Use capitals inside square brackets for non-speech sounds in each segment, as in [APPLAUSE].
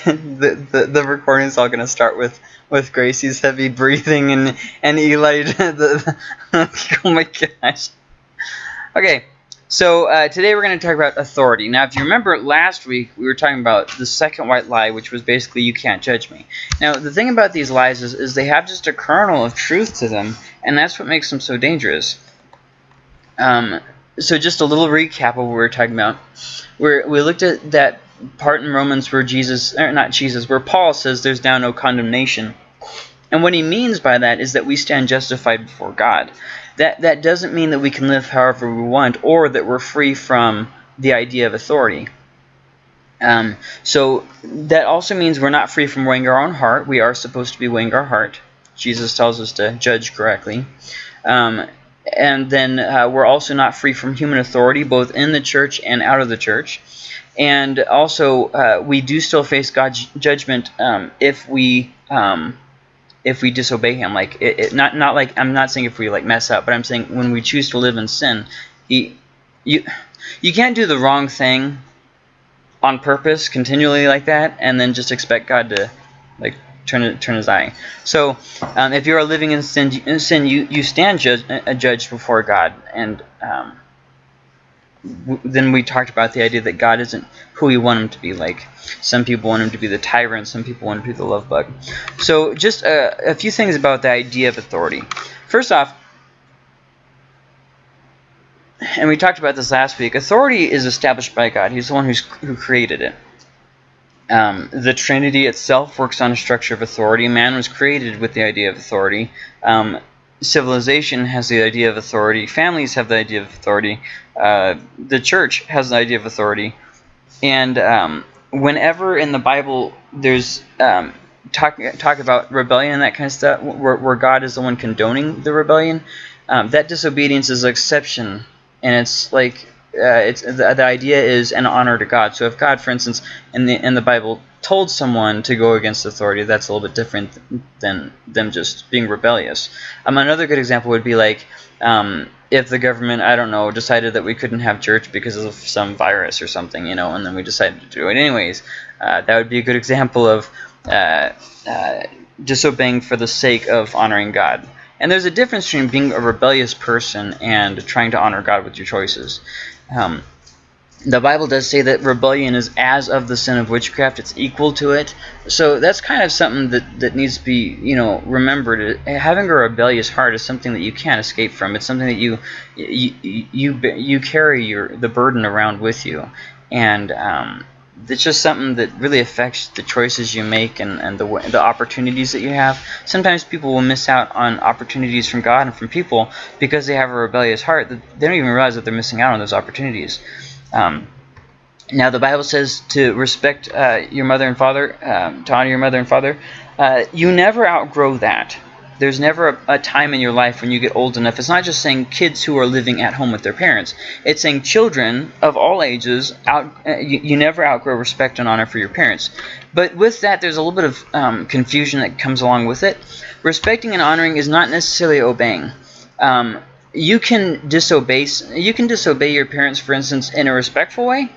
[LAUGHS] the, the the recording's all gonna start with with Gracie's heavy breathing and and Eli. [LAUGHS] The, the, [LAUGHS] oh my gosh. Okay, so uh, today we're going to talk about authority. Now, if you remember last week, we were talking about the second white lie, which was basically you can't judge me. Now, the thing about these lies is, is they have just a kernel of truth to them, and that's what makes them so dangerous. Um, so just a little recap of what we were talking about. we we looked at that part in Romans where Jesus, or not Jesus, where Paul says there's now no condemnation. And what he means by that is that we stand justified before God that that doesn't mean that we can live however we want or that we're free from the idea of authority. Um, so that also means we're not free from weighing our own heart. We are supposed to be weighing our heart. Jesus tells us to judge correctly. Um, and then uh, we're also not free from human authority, both in the church and out of the church. And also, uh, we do still face God's judgment um, if we um, if we disobey him. Like it, it, not not like i'm not saying if we like mess up but i'm saying when we choose to live in sin he you you can't do the wrong thing on purpose continually like that and then just expect god to like turn turn his eye. So um, if you are living in sin in sin you you stand judge, a judge before god. And um, then we talked about the idea that God isn't who we want him to be like. Some people want him to be the tyrant, some people want him to be the love bug. So just a, a few things about the idea of authority. First off, and we talked about this last week, authority is established by God. He's the one who's, who created it. Um, the Trinity itself works on a structure of authority. Man was created with the idea of authority. Um, civilization has the idea of authority. Families have the idea of authority. Uh, the church has the idea of authority. And um, whenever in the Bible there's um, talk talk about rebellion and that kind of stuff, where, where God is the one condoning the rebellion, um, that disobedience is an exception, and it's like uh, it's the, the idea is an honor to God. So if God, for instance, in the in the Bible told someone to go against authority, that's a little bit different than them just being rebellious. Um, another good example would be like um, if the government, I don't know, decided that we couldn't have church because of some virus or something, you know, and then we decided to do it anyways. Uh, that would be a good example of uh, uh, disobeying for the sake of honoring God. And there's a difference between being a rebellious person and trying to honor God with your choices. Um, the Bible does say that rebellion is as of the sin of witchcraft. It's equal to it. So that's kind of something that, that needs to be, you know, remembered. Having a rebellious heart is something that you can't escape from. It's something that you you you, you carry your the burden around with you, and um, it's just something that really affects the choices you make and, and the the opportunities that you have. Sometimes people will miss out on opportunities from God and from people because they have a rebellious heart. That They don't even realize that they're missing out on those opportunities. Um, now, the Bible says to respect uh, your mother and father, um, to honor your mother and father. Uh, you never outgrow that. There's never a, a, time in your life when you get old enough. It's not just saying kids who are living at home with their parents. It's saying children of all ages, out, uh, you, you, never outgrow respect and honor for your parents. But with that, there's a little bit of um, confusion that comes along with it. Respecting and honoring is not necessarily obeying. Um, you can disobey you can disobey your parents for instance in a respectful way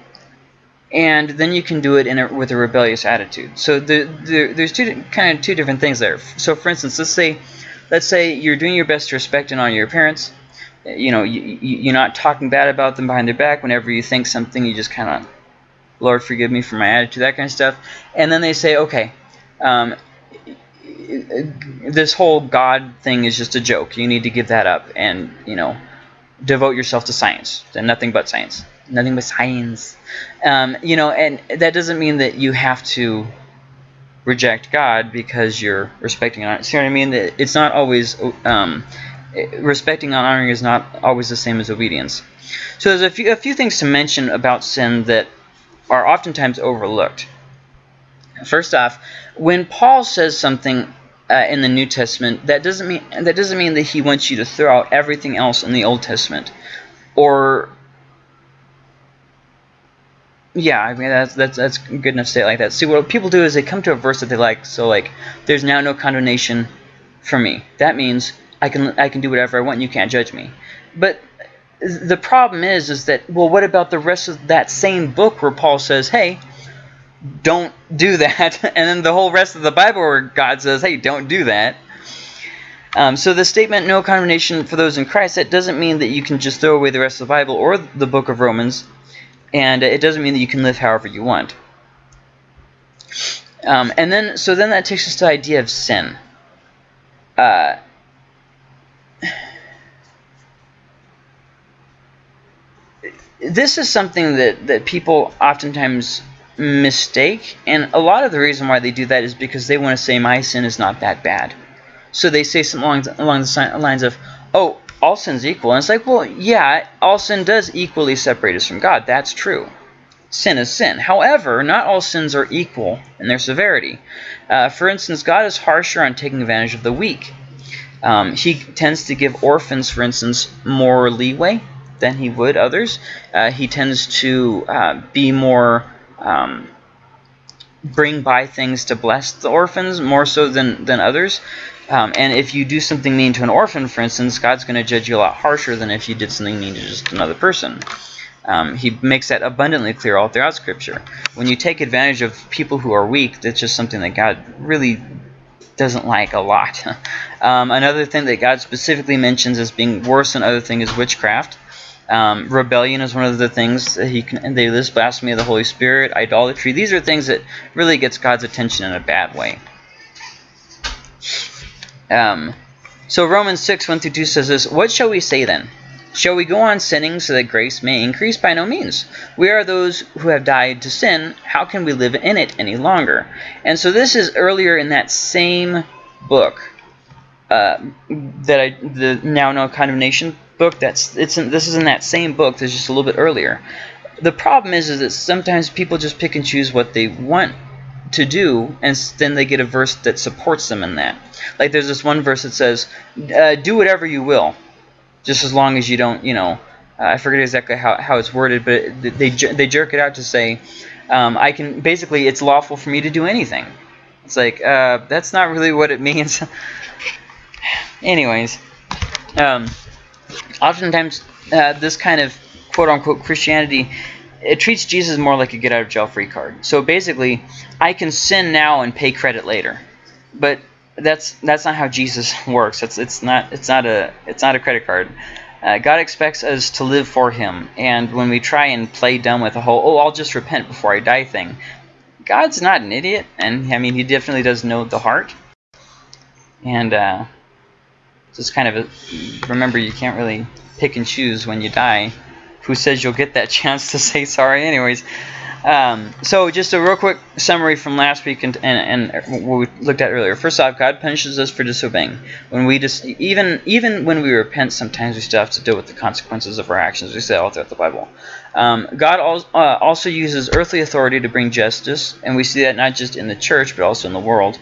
and then you can do it in a, with a rebellious attitude. So the, the, there's two kind of two different things there. So for instance let's say let's say you're doing your best to respect and honor your parents. You know you, you're not talking bad about them behind their back. Whenever you think something you just kind of lord forgive me for my attitude that kind of stuff. And then they say okay um, this whole God thing is just a joke. You need to give that up and, you know, devote yourself to science and nothing but science. Nothing but science. Um, you know, and that doesn't mean that you have to reject God because you're respecting and See what I mean? That It's not always um, respecting and honoring is not always the same as obedience. So there's a few a few things to mention about sin that are oftentimes overlooked. First off, when Paul says something uh, in the New Testament, that doesn't mean that doesn't mean that he wants you to throw out everything else in the Old Testament, or yeah, I mean that's that's that's good enough to say like that. See, what people do is they come to a verse that they like. So like, there's now no condemnation for me. That means I can I can do whatever I want. and You can't judge me. But the problem is is that well, what about the rest of that same book where Paul says, hey don't do that. [LAUGHS] and then the whole rest of the Bible where God says, hey, don't do that. Um, so the statement, no condemnation for those in Christ, that doesn't mean that you can just throw away the rest of the Bible or the book of Romans. And it doesn't mean that you can live however you want. Um, and then, so then that takes us to the idea of sin. Uh, this is something that, that people oftentimes mistake. And a lot of the reason why they do that is because they want to say my sin is not that bad. So they say something along, along the lines of, oh, all sin's equal. And it's like, well, yeah, all sin does equally separate us from God. That's true. Sin is sin. However, not all sins are equal in their severity. Uh, for instance, God is harsher on taking advantage of the weak. Um, he tends to give orphans, for instance, more leeway than he would others. Uh, he tends to uh, be more um, bring by things to bless the orphans more so than than others. Um, and if you do something mean to an orphan, for instance, God's going to judge you a lot harsher than if you did something mean to just another person. Um, he makes that abundantly clear all throughout Scripture. When you take advantage of people who are weak, that's just something that God really doesn't like a lot. [LAUGHS] um, another thing that God specifically mentions as being worse than other things is witchcraft. Um, rebellion is one of the things that he can, they list blasphemy of the Holy Spirit, idolatry. These are things that really gets God's attention in a bad way. Um, so Romans 6, 1 through 2 says this, What shall we say then? Shall we go on sinning so that grace may increase? By no means. We are those who have died to sin. How can we live in it any longer? And so this is earlier in that same book uh, that I the now no condemnation book. That's it's in, this is in that same book. That's just a little bit earlier. The problem is, is that sometimes people just pick and choose what they want to do, and then they get a verse that supports them in that. Like there's this one verse that says, uh, "Do whatever you will, just as long as you don't, you know." Uh, I forget exactly how, how it's worded, but they they jerk it out to say, um, "I can basically it's lawful for me to do anything." It's like uh, that's not really what it [LAUGHS] means. Anyways, um, oftentimes uh, this kind of quote unquote Christianity it treats Jesus more like a get out of jail free card. So basically, I can sin now and pay credit later, but that's that's not how Jesus [LAUGHS] works. It's it's not it's not a it's not a credit card. Uh, God expects us to live for Him, and when we try and play dumb with the whole "oh, I'll just repent before I die" thing, God's not an idiot, and I mean He definitely does know the heart. And uh, just kind of a, remember, you can't really pick and choose when you die who says you'll get that [LAUGHS] chance to say sorry anyways. Um, so just a real quick summary from last week and, and, and, what we looked at earlier. First off, God punishes us for disobeying. When we just even even when we repent, sometimes we still have to deal with the consequences of our actions. We say all throughout the Bible. Um, God al uh, also uses earthly authority to bring justice, and we see that not just in the church but also in the world.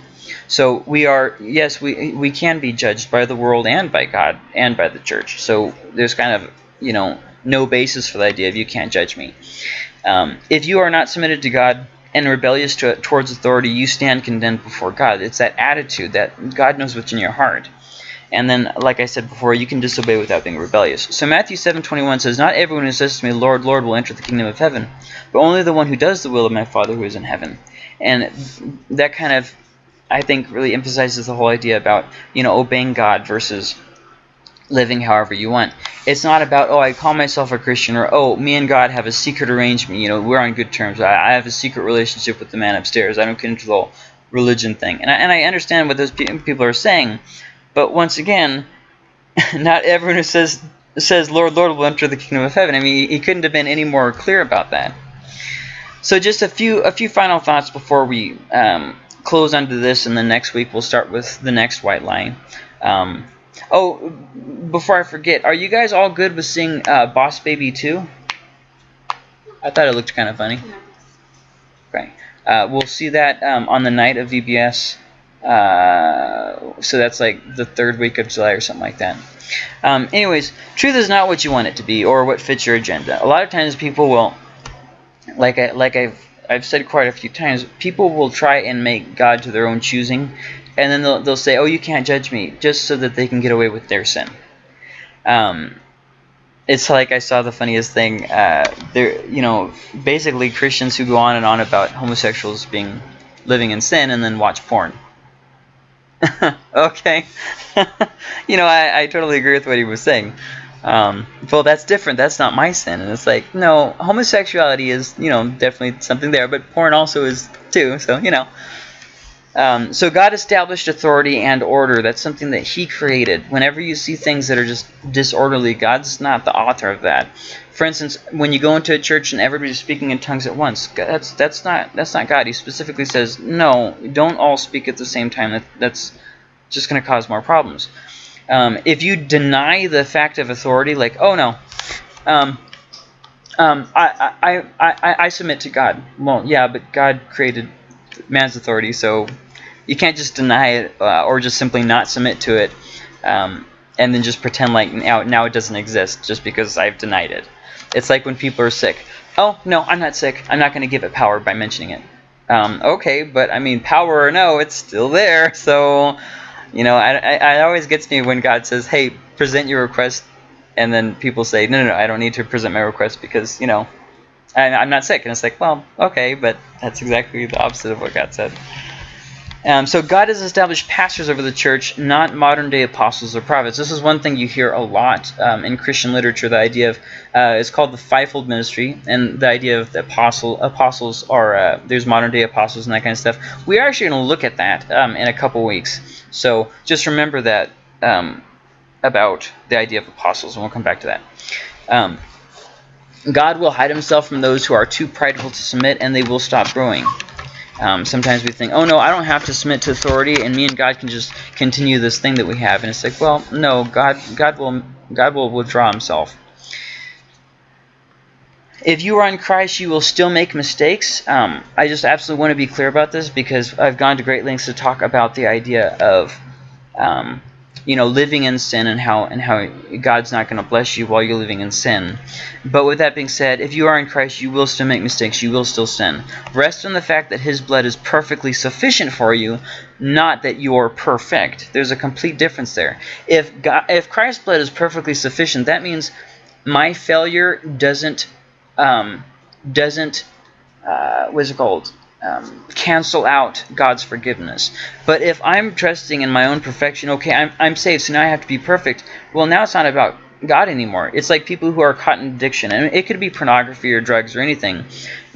So we are yes, we we can be judged by the world and by God and by the church. So there's kind of you know no basis for the idea of you can't judge me. Um, if you are not submitted to God and rebellious to, towards authority, you stand condemned before God. It's that attitude that God knows what's in your heart. And then, like I said before, you can disobey without being rebellious. So Matthew 7:21 says, Not everyone who says to me, Lord, Lord, will enter the kingdom of heaven, but only the one who does the will of my Father who is in heaven. And that kind of, I think, really emphasizes the whole idea about, you know, obeying God versus living however you want. It's not about, oh, I call myself a Christian, or, oh, me and God have a secret arrangement. You know, we're on good terms. I, I have a secret relationship with the man upstairs. I don't whole religion thing. And I, and I understand what those people are saying. But once again, [LAUGHS] not everyone who says, says Lord, Lord will enter the kingdom of heaven. I mean, he couldn't have been any more clear about that. So just a few a few final thoughts before we um, close onto this, and then next week we'll start with the next white line. Um, Oh, before I forget, are you guys all good with seeing uh, Boss Baby 2? I thought it looked kind of funny. Okay. Uh, we'll see that um, on the night of VBS. Uh, so that's like the third week of July or something like that. Um, anyways, truth is not what you want it to be or what fits your agenda. A lot of times people will, like I like I've I've said quite a few times, people will try and make God to their own choosing and then they'll, they'll say, oh, you can't judge me, just so that they can get away with their sin. Um, it's like I saw the funniest thing. Uh, there, you know, basically Christians who go on and on about homosexuals being living in sin and then watch porn. [LAUGHS] okay, [LAUGHS] you know, I, I totally agree with what he was saying. Um, well, that's different. That's not my sin. And it's like, no, homosexuality is, you know, definitely something there, but porn also is too. So, you know. Um, so God established authority and order. That's something that He created. Whenever you see things that are just disorderly, God's not the author of that. For instance, when you go into a church and everybody's speaking in tongues at once, that's that's not that's not God. He specifically says, no, don't all speak at the same time. That, that's just going to cause more problems. Um, if you deny the fact of authority, like, oh no, um, um, I, I, I, I submit to God. Well, yeah, but God created man's authority, so you can't just deny it uh, or just simply not submit to it um, and then just pretend like now, now it doesn't exist just because I've denied it. It's like when people are sick. Oh, no, I'm not sick. I'm not going to give it power by mentioning it. Um, okay, but I mean, power or no, it's still there. [LAUGHS] So, you know, I, I, it always gets me when God says, hey, present your request, and then people say, no, no, no, I don't need to present my request because, you know, I, I'm not sick. And it's like, well, okay, but that's exactly the opposite of what God said. Um, so God has established pastors over the church, not modern-day apostles or prophets. This is one thing you hear a lot um, in Christian literature. The idea of uh, it's called the fivefold ministry, and the idea of the apostle apostles are uh, there's modern-day apostles and that kind of stuff. We are actually going to look at that um, in a couple weeks. So just remember that um, about the idea of apostles, and we'll come back to that. God will hide himself from those who are too prideful to submit, and they will stop growing. Um, sometimes we think, oh no, I don't have to submit to authority, and me and God can just continue this thing that we have. And it's like, well, no, God, God will, God will withdraw Himself. If you are in Christ, you will still make mistakes. Um, I just absolutely want to be clear about this because I've gone to great lengths to talk about the idea of um, you know, living in sin and how and how God's not going to bless you while you're living in sin. But with that being said, if you are in Christ, you will still make mistakes. You will still sin. Rest in the fact that His blood is perfectly sufficient for you, not that you are perfect. There's a complete difference there. If God, if Christ's blood is perfectly sufficient, that means my failure doesn't um, doesn't uh, what's it called? Um, cancel out God's forgiveness. But if I'm trusting in my own perfection, okay, I'm, I'm saved, so now I have to be perfect. Well, now it's not about God anymore. It's like people who are caught in addiction. And it could be pornography or drugs or anything.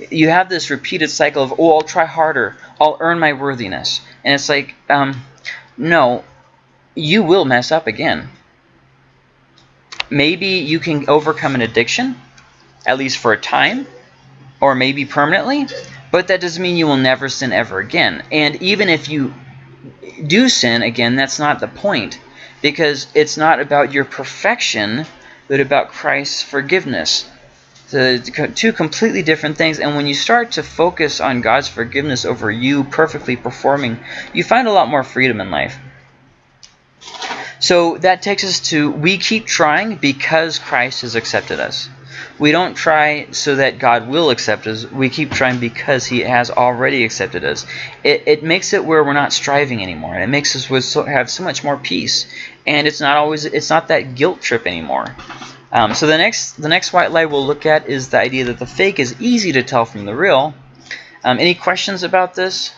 You have this repeated cycle of, oh, I'll try harder. I'll earn my worthiness. And it's like, um, no, you will mess up again. Maybe you can overcome an addiction, at least for a time, or maybe permanently. But that doesn't mean you will never sin ever again. And even if you do sin again, that's not the point. Because it's not about your perfection, but about Christ's forgiveness. So two completely different things. And when you start to focus on God's forgiveness over you perfectly performing, you find a lot more freedom in life. So that takes us to we keep trying because Christ has accepted us. We don't try so that God will accept us. We keep trying because He has already accepted us. It, it makes it where we're not striving anymore. It makes us so, have so much more peace. And it's not always it's not that guilt trip anymore. Um, so the next the next white lie we'll look at is the idea that the fake is easy to tell from the real. Um, any questions about this?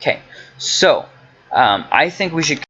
Okay, so um, I think we should